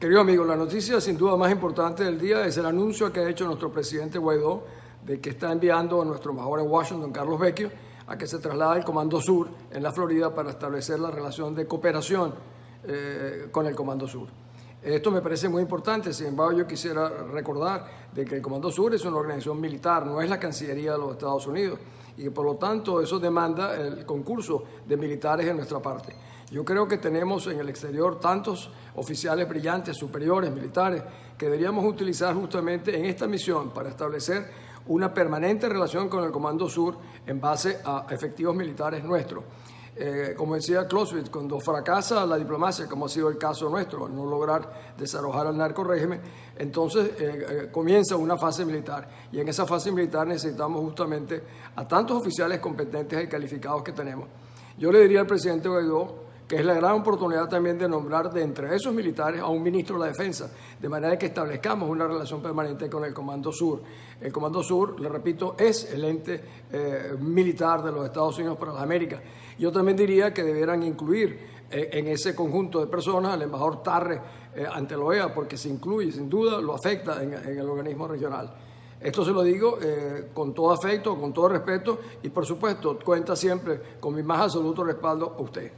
Querido amigo, la noticia sin duda más importante del día es el anuncio que ha hecho nuestro presidente Guaidó de que está enviando a nuestro embajador en Washington, Carlos Vecchio, a que se traslade al Comando Sur en la Florida para establecer la relación de cooperación eh, con el Comando Sur. Esto me parece muy importante, sin embargo yo quisiera recordar de que el Comando Sur es una organización militar, no es la Cancillería de los Estados Unidos y por lo tanto eso demanda el concurso de militares en nuestra parte. Yo creo que tenemos en el exterior tantos oficiales brillantes, superiores, militares, que deberíamos utilizar justamente en esta misión para establecer una permanente relación con el Comando Sur en base a efectivos militares nuestros. Eh, como decía Clausewitz, cuando fracasa la diplomacia, como ha sido el caso nuestro, no lograr desalojar al narco régimen, entonces eh, eh, comienza una fase militar. Y en esa fase militar necesitamos justamente a tantos oficiales competentes y calificados que tenemos. Yo le diría al presidente Guaidó que es la gran oportunidad también de nombrar de entre esos militares a un ministro de la Defensa, de manera que establezcamos una relación permanente con el Comando Sur. El Comando Sur, le repito, es el ente eh, militar de los Estados Unidos para las Américas. Yo también diría que debieran incluir eh, en ese conjunto de personas al embajador Tarre eh, ante la OEA, porque se incluye, sin duda, lo afecta en, en el organismo regional. Esto se lo digo con todo afecto, con todo respeto y por supuesto cuenta siempre con mi más absoluto respaldo a usted.